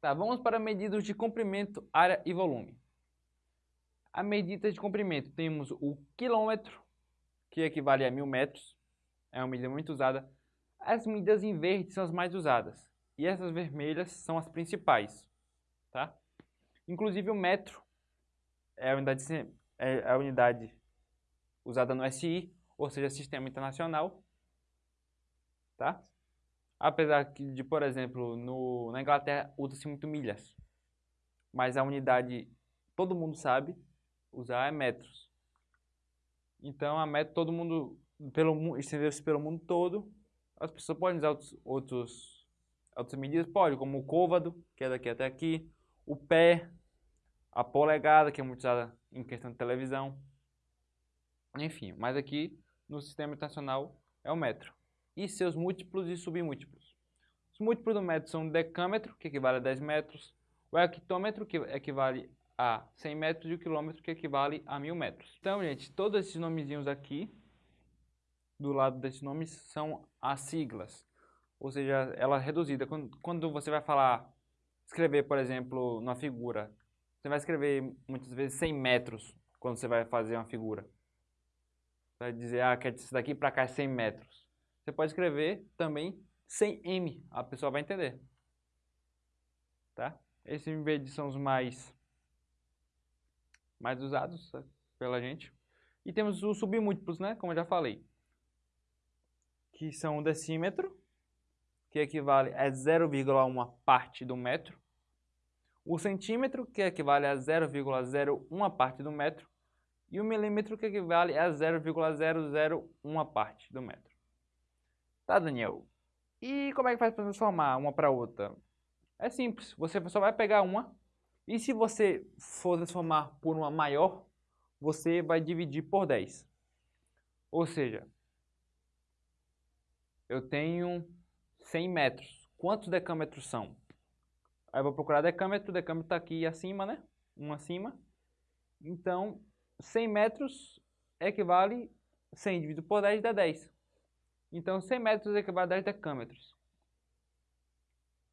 Tá, vamos para medidas de comprimento, área e volume. A medida de comprimento temos o quilômetro, que equivale a mil metros, é uma medida muito usada. As medidas em verde são as mais usadas, e essas vermelhas são as principais. Tá? Inclusive o metro é a unidade, é a unidade usada no SI, ou seja, Sistema Internacional. Tá? Apesar de, por exemplo, no, na Inglaterra usa-se muito milhas, mas a unidade todo mundo sabe usar é metros. Então a metro todo mundo pelo estendeu-se pelo mundo todo. As pessoas podem usar outros, outros outras medidas, pode, como o côvado, que é daqui até aqui, o pé, a polegada, que é muito usada em questão de televisão. Enfim, mas aqui no sistema internacional é o metro. E seus múltiplos e submúltiplos. Os múltiplos do metro são o decâmetro, que equivale a 10 metros, o hectômetro, que equivale a 100 metros, e o quilômetro, que equivale a 1000 metros. Então, gente, todos esses nomezinhos aqui, do lado desses nomes, são as siglas. Ou seja, ela é reduzida. Quando, você vai falar, escrever, por exemplo, na figura, você vai escrever muitas vezes 100 metros quando você vai fazer uma figura. Vai dizer, ah, quer isso daqui para cá é 100 metros. Você pode escrever também 100m, a pessoa vai entender. Tá? Esses em vez são os mais, mais usados pela gente. E temos os submúltiplos, né? Como eu já falei. Que são o decímetro, que equivale a 0,1 parte do metro. O centímetro, que equivale a 0,01 parte do metro e o milímetro que equivale a 0,001 parte do metro. Tá, Daniel? E como é que faz para transformar uma para outra? É simples, você só vai pegar uma e se você for transformar por uma maior, você vai dividir por 10. Ou seja, eu tenho 100 metros. Quantos decâmetros são? Aí eu vou procurar decâmetro, decâmetro está aqui acima, né? Um acima. Então, 100 metros equivale 100 dividido por 10 dá 10. Então 100 metros equivale a 10 decâmetros.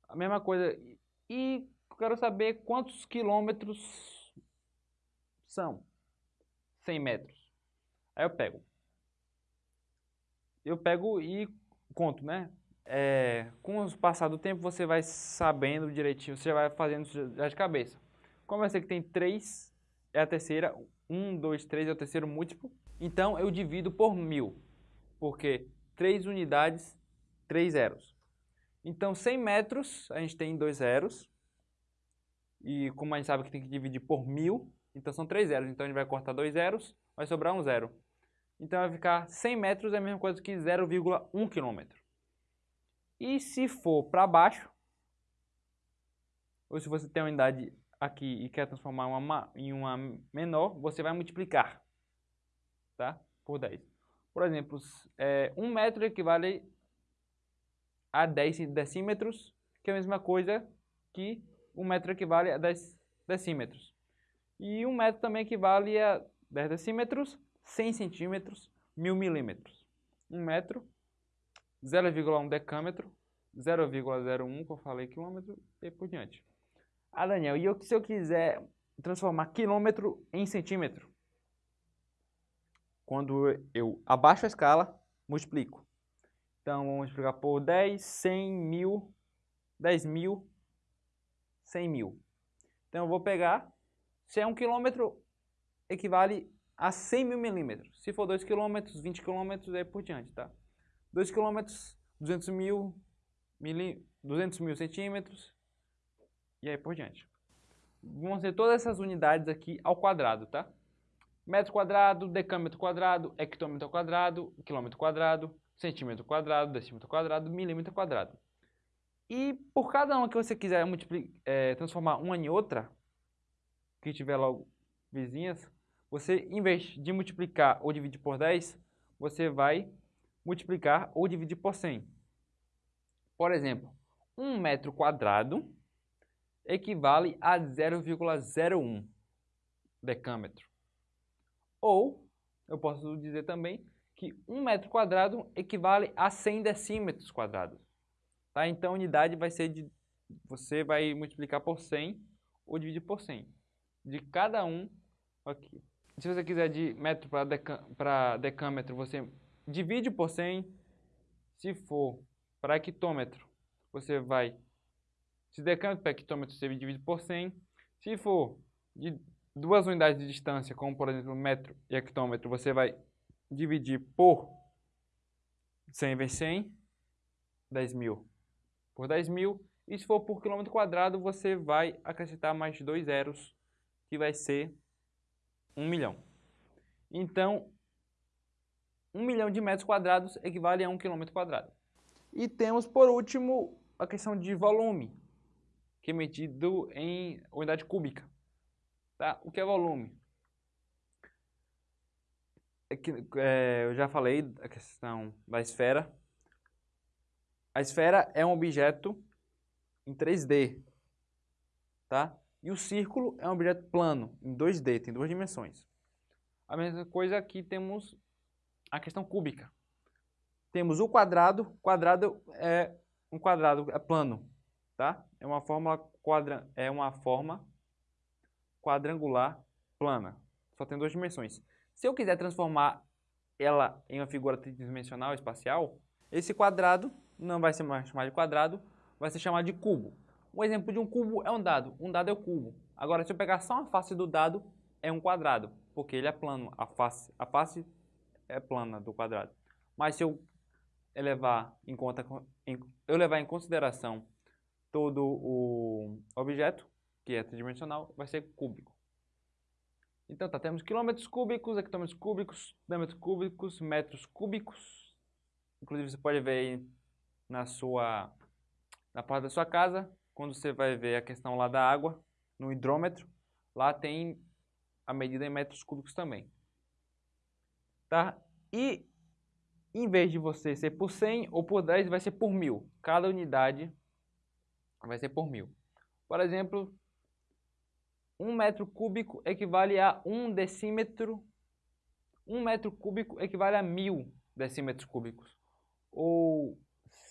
A mesma coisa. E quero saber quantos quilômetros são 100 metros. Aí eu pego. Eu pego e conto, né? É, com o passar do tempo você vai sabendo direitinho, você vai fazendo já de cabeça. Como eu sei que tem 3, é a terceira, 1, 2, 3 é o terceiro múltiplo. Então, eu divido por mil, porque 3 unidades, 3 zeros. Então, 100 metros, a gente tem 2 zeros. E como a gente sabe que tem que dividir por mil, então são 3 zeros. Então, a gente vai cortar 2 zeros, vai sobrar um zero. Então, vai ficar 100 metros é a mesma coisa que 0,1 quilômetro. E se for para baixo, ou se você tem uma unidade aqui e quer transformar uma em uma menor, você vai multiplicar tá? por 10. Por exemplo, é, 1 metro equivale a 10 decímetros, que é a mesma coisa que 1 metro equivale a 10 decímetros. E 1 metro também equivale a 10 decímetros, 100 centímetros, 1000 milímetros. 1 metro, 0,1 decâmetro, 0,01, que eu falei quilômetro, e por diante. Ah, Daniel, e eu, se eu quiser transformar quilômetro em centímetro? Quando eu abaixo a escala, multiplico. Então, vamos multiplicar por 10, 100, mil, 10 mil, 100 mil. Então, eu vou pegar, se é um quilômetro, equivale a 100 mil milímetros. Se for 2 quilômetros, 20 quilômetros, aí por diante, tá? 2 quilômetros, 200 mil, mili, 200 mil centímetros, e aí por diante. Vão ser todas essas unidades aqui ao quadrado, tá? Metro quadrado, decâmetro quadrado, hectômetro quadrado, quilômetro quadrado, centímetro quadrado, decímetro quadrado, milímetro quadrado. E por cada uma que você quiser é, transformar uma em outra, que tiver logo vizinhas, você, em vez de multiplicar ou dividir por 10, você vai multiplicar ou dividir por 100. Por exemplo, um metro quadrado equivale a 0,01 decâmetro. Ou, eu posso dizer também que 1 metro quadrado equivale a 100 decímetros quadrados. Tá? Então, a unidade vai ser de você vai multiplicar por 100 ou dividir por 100. De cada um aqui. Se você quiser de metro para decâmetro, você divide por 100. Se for para hectômetro, você vai... Se decâmetro para hectômetro, você divide por 100. Se for de duas unidades de distância, como por exemplo metro e hectômetro, você vai dividir por 100 vezes 100, 10 mil por 10 mil. E se for por quilômetro quadrado, você vai acrescentar mais dois zeros, que vai ser 1 milhão. Então, 1 milhão de metros quadrados equivale a 1 quilômetro quadrado. E temos, por último, a questão de volume, que é medido em unidade cúbica. Tá? O que é volume? É que, é, eu já falei da questão da esfera. A esfera é um objeto em 3D, tá? E o círculo é um objeto plano, em 2D, tem duas dimensões. A mesma coisa aqui temos a questão cúbica. Temos o quadrado, quadrado é um quadrado é plano, tá? É uma forma quadra, é uma forma quadrangular plana. Só tem duas dimensões. Se eu quiser transformar ela em uma figura tridimensional espacial, esse quadrado não vai ser mais chamado de quadrado, vai ser chamado de cubo. Um exemplo de um cubo é um dado. Um dado é o cubo. Agora, se eu pegar só uma face do dado, é um quadrado, porque ele é plano. A face, a face é plana do quadrado. Mas se eu levar em conta, eu levar em consideração todo o objeto, que é tridimensional, vai ser cúbico. Então tá, temos quilômetros cúbicos, hectômetros cúbicos, diâmetros cúbicos, metros cúbicos. Inclusive você pode ver aí na sua na porta da sua casa, quando você vai ver a questão lá da água, no hidrômetro, lá tem a medida em metros cúbicos também. Tá? E em vez de você ser por 100 ou por 10, vai ser por mil. Cada unidade vai ser por mil. Por exemplo, um metro cúbico equivale a um decímetro. Um metro cúbico equivale a mil decímetros cúbicos. Ou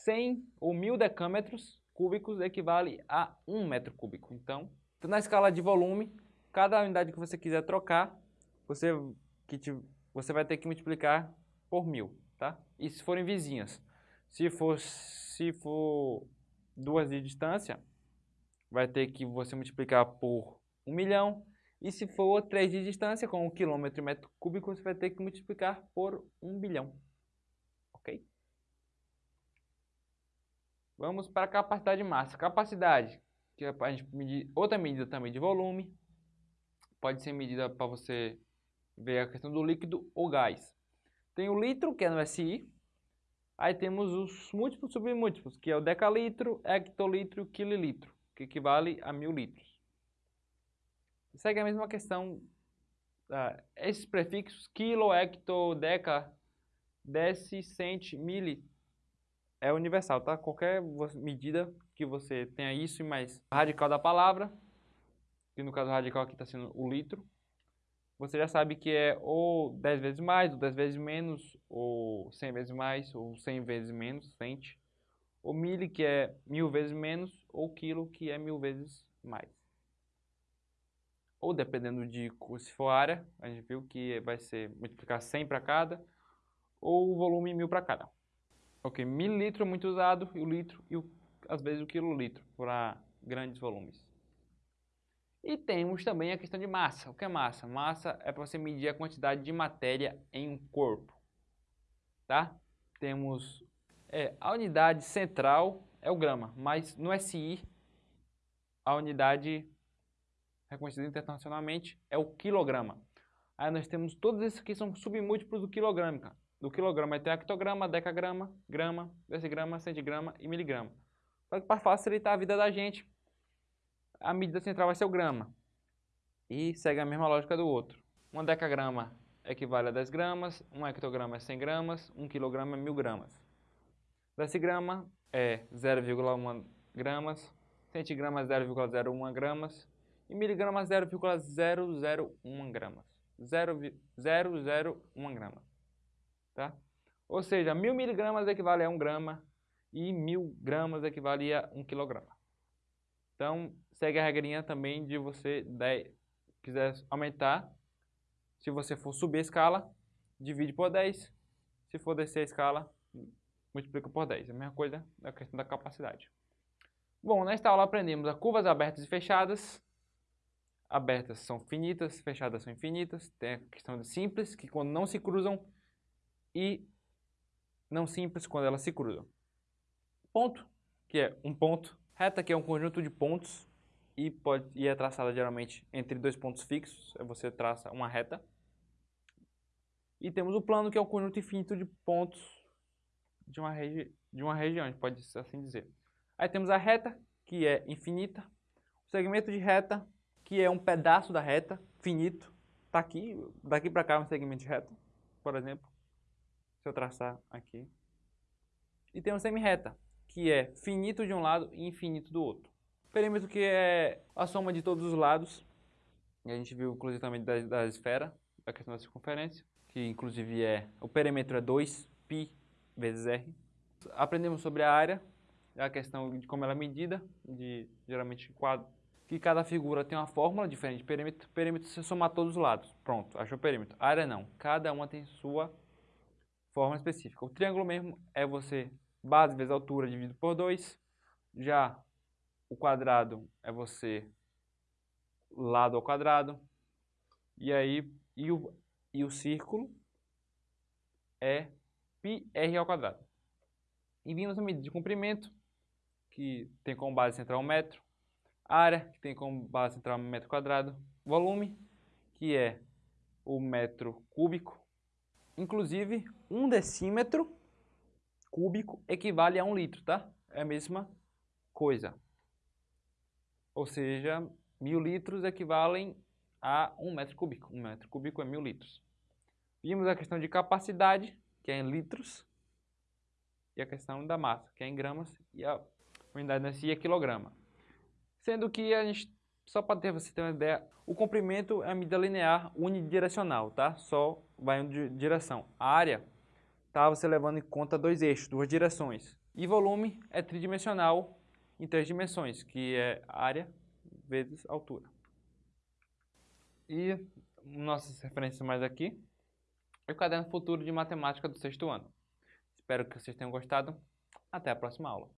100 ou 1000 decâmetros cúbicos equivale a 1 metro cúbico. Então, na escala de volume, cada unidade que você quiser trocar, você, que te, você vai ter que multiplicar por 1000, tá? E se forem vizinhas. Se for, se for duas de distância, vai ter que você multiplicar por 1 milhão. E se for 3 de distância, com um quilômetro e metro cúbico, você vai ter que multiplicar por 1 bilhão. Ok? Vamos para a capacidade de massa. Capacidade, que é a gente medir outra medida também de volume. Pode ser medida para você ver a questão do líquido ou gás. Tem o litro, que é no SI. Aí temos os múltiplos submúltiplos, que é o decalitro, hectolitro e quililitro, que equivale a mil litros. Segue a mesma questão. Uh, esses prefixos, quilo, hecto, deca, deci, cent, mili, é universal, tá? Qualquer medida que você tenha isso e mais radical da palavra, que no caso radical aqui está sendo o litro, você já sabe que é ou 10 vezes mais, ou 10 vezes menos, ou 100 vezes mais, ou 100 vezes menos, cente. Ou mili, que é mil vezes menos, ou quilo, que é mil vezes mais. Ou dependendo de se for área, a gente viu que vai ser multiplicar 100 para cada, ou o volume mil para cada. Ok, mililitro é muito usado, e o litro, e o, às vezes o quilolitro, para grandes volumes. E temos também a questão de massa. O que é massa? Massa é para você medir a quantidade de matéria em um corpo. Tá? Temos é, a unidade central é o grama, mas no SI a unidade reconhecida internacionalmente é o quilograma. Aí nós temos todos esses que são submúltiplos do quilograma do quilograma tem hectograma, decagrama, grama, decigrama, centigrama e miligrama. Só que para facilitar a vida da gente, a medida central vai ser o grama. E segue a mesma lógica do outro. Um decagrama equivale a 10 gramas, um hectograma é 100 gramas, um quilograma é 1000 gramas. Decigrama é 0,1 gramas, centigrama é 0,01 gramas e miligrama 0,001 gramas. 0,001 gramas. Tá? Ou seja, mil miligramas equivale a um grama e mil gramas equivale a um quilograma. Então, segue a regrinha também de você, quiser aumentar, se você for subir a escala, divide por 10. Se for descer a escala, multiplica por 10. É a mesma coisa da questão da capacidade. Bom, nesta aula aprendemos a curvas abertas e fechadas. Abertas são finitas, fechadas são infinitas. Tem a questão de simples, que quando não se cruzam, e não simples quando elas se cruzam. Ponto, que é um ponto. Reta, que é um conjunto de pontos e, pode, e é traçada geralmente entre dois pontos fixos. Você traça uma reta. E temos o plano, que é o conjunto infinito de pontos de uma, regi de uma região, a gente pode assim dizer. Aí temos a reta, que é infinita. O segmento de reta, que é um pedaço da reta, finito. Está aqui, daqui para cá é um segmento de reta, por exemplo. Se eu traçar aqui. E tem um semi-reta, que é finito de um lado e infinito do outro. Perímetro que é a soma de todos os lados. E a gente viu inclusive também da, da esfera, da questão da circunferência, que inclusive é o perímetro é 2π vezes r. Aprendemos sobre a área, a questão de como ela é medida, de geralmente quadro, que cada figura tem uma fórmula diferente de perímetro. Perímetro se somar todos os lados. Pronto, achou o perímetro. Área não. Cada uma tem sua forma específica. O triângulo mesmo é você base vezes altura dividido por 2. Já o quadrado é você lado ao quadrado. E aí e o, e o círculo é πr ao quadrado. E vimos a medida de comprimento, que tem como base central um metro. Área, que tem como base central metro quadrado. Volume, que é o metro cúbico. Inclusive, um decímetro cúbico equivale a um litro, tá? É a mesma coisa. Ou seja, mil litros equivalem a um metro cúbico. Um metro cúbico é mil litros. Vimos a questão de capacidade, que é em litros, e a questão da massa, que é em gramas, e a unidade de energia é quilograma. Sendo que a gente, só para ter você ter uma ideia, o comprimento é a medida linear unidirecional, tá? Só vai em direção. A área, tá você levando em conta dois eixos, duas direções. E volume é tridimensional em três dimensões, que é área vezes altura. E nossas referências mais aqui e o Caderno Futuro de Matemática do sexto ano. Espero que vocês tenham gostado. Até a próxima aula.